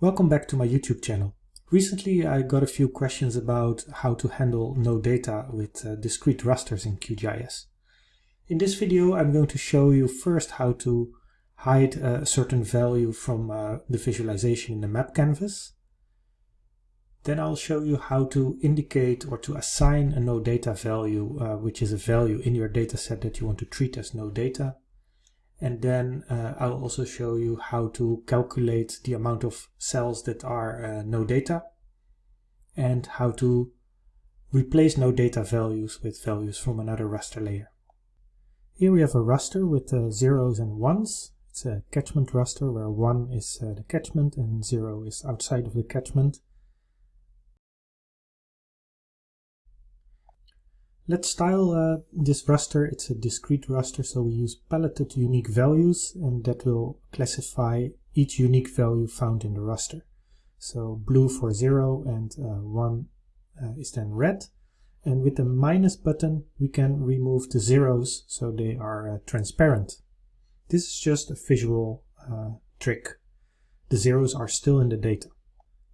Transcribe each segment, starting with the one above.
Welcome back to my YouTube channel. Recently I got a few questions about how to handle no data with uh, discrete rasters in QGIS. In this video I'm going to show you first how to hide a certain value from uh, the visualization in the map canvas. Then I'll show you how to indicate or to assign a no data value, uh, which is a value in your dataset that you want to treat as no data and then uh, I'll also show you how to calculate the amount of cells that are uh, no data and how to replace no data values with values from another raster layer. Here we have a raster with uh, zeros and ones. It's a catchment raster where 1 is uh, the catchment and 0 is outside of the catchment. Let's style uh, this raster. It's a discrete raster, so we use paletted unique values, and that will classify each unique value found in the raster. So blue for 0 and uh, 1 uh, is then red. And with the minus button, we can remove the zeros so they are uh, transparent. This is just a visual uh, trick. The zeros are still in the data.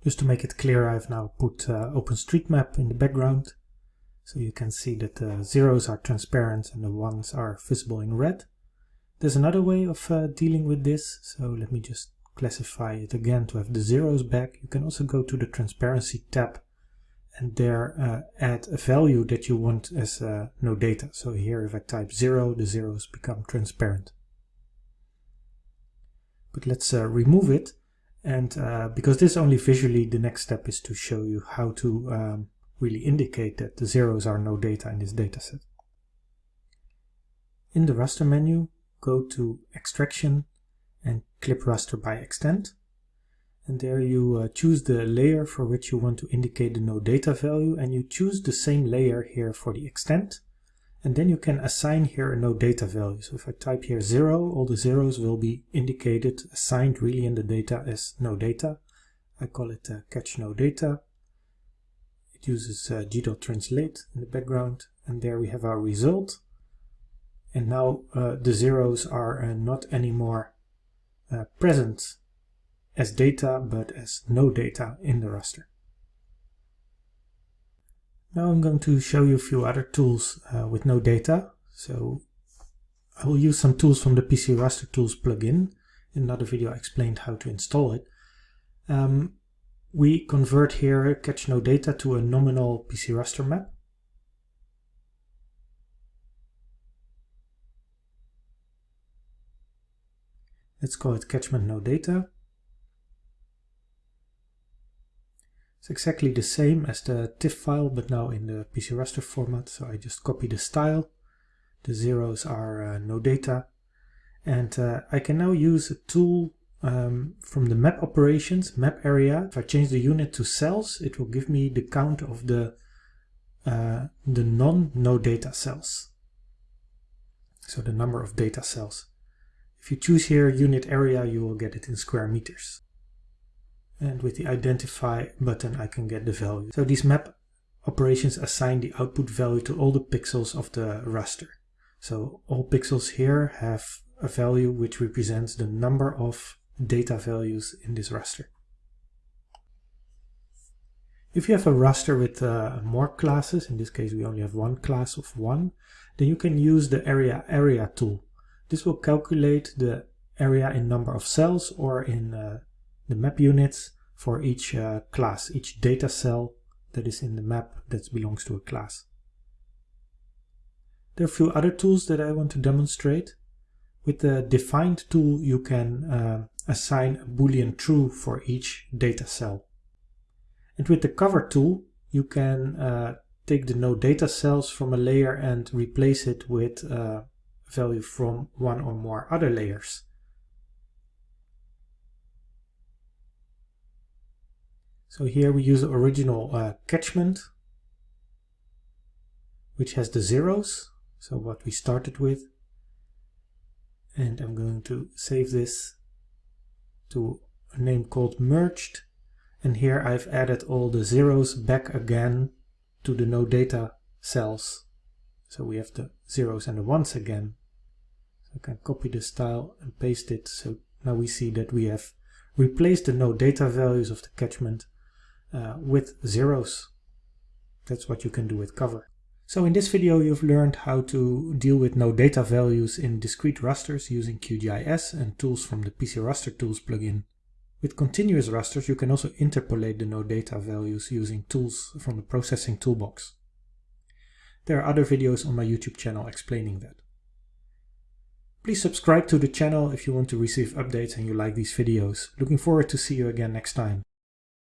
Just to make it clear, I've now put uh, OpenStreetMap in the background so you can see that the zeros are transparent and the ones are visible in red. There's another way of uh, dealing with this. So let me just classify it again to have the zeros back. You can also go to the transparency tab and there uh, add a value that you want as uh, no data. So here if I type 0, the zeros become transparent. But let's uh, remove it. And uh, because this only visually, the next step is to show you how to um, really indicate that the zeros are no data in this dataset. In the raster menu, go to Extraction and Clip Raster by Extent. And there you uh, choose the layer for which you want to indicate the no data value and you choose the same layer here for the extent. And then you can assign here a no data value. So if I type here 0, all the zeros will be indicated, assigned really in the data as no data. I call it uh, catch no data uses uh, gdal_translate in the background and there we have our result and now uh, the zeros are uh, not anymore uh, present as data but as no data in the raster. Now I'm going to show you a few other tools uh, with no data. So I will use some tools from the PCRaster Tools plugin. In another video I explained how to install it. Um, we convert here catch no data to a nominal PCRaster map. Let's call it catchment no data. It's exactly the same as the TIFF file, but now in the PCRaster format. So I just copy the style. The zeros are uh, no data. And uh, I can now use a tool um, from the map operations, map area, if I change the unit to cells, it will give me the count of the, uh, the non-no data cells. So the number of data cells. If you choose here unit area, you will get it in square meters. And with the identify button, I can get the value. So these map operations assign the output value to all the pixels of the raster. So all pixels here have a value which represents the number of data values in this raster. If you have a raster with uh, more classes, in this case we only have one class of one, then you can use the area area tool. This will calculate the area in number of cells or in uh, the map units for each uh, class, each data cell that is in the map that belongs to a class. There are a few other tools that I want to demonstrate. With the defined tool you can uh, assign a boolean true for each data cell. And with the cover tool, you can uh, take the no data cells from a layer and replace it with a value from one or more other layers. So here we use the original uh, catchment, which has the zeros, so what we started with. And I'm going to save this to a name called merged and here I've added all the zeros back again to the no data cells so we have the zeros and the ones again so I can copy the style and paste it so now we see that we have replaced the no data values of the catchment uh, with zeros. That's what you can do with cover. So in this video you've learned how to deal with no data values in discrete rasters using QGIS and tools from the PCRaster Tools plugin. With continuous rasters you can also interpolate the no data values using tools from the processing toolbox. There are other videos on my YouTube channel explaining that. Please subscribe to the channel if you want to receive updates and you like these videos. Looking forward to see you again next time.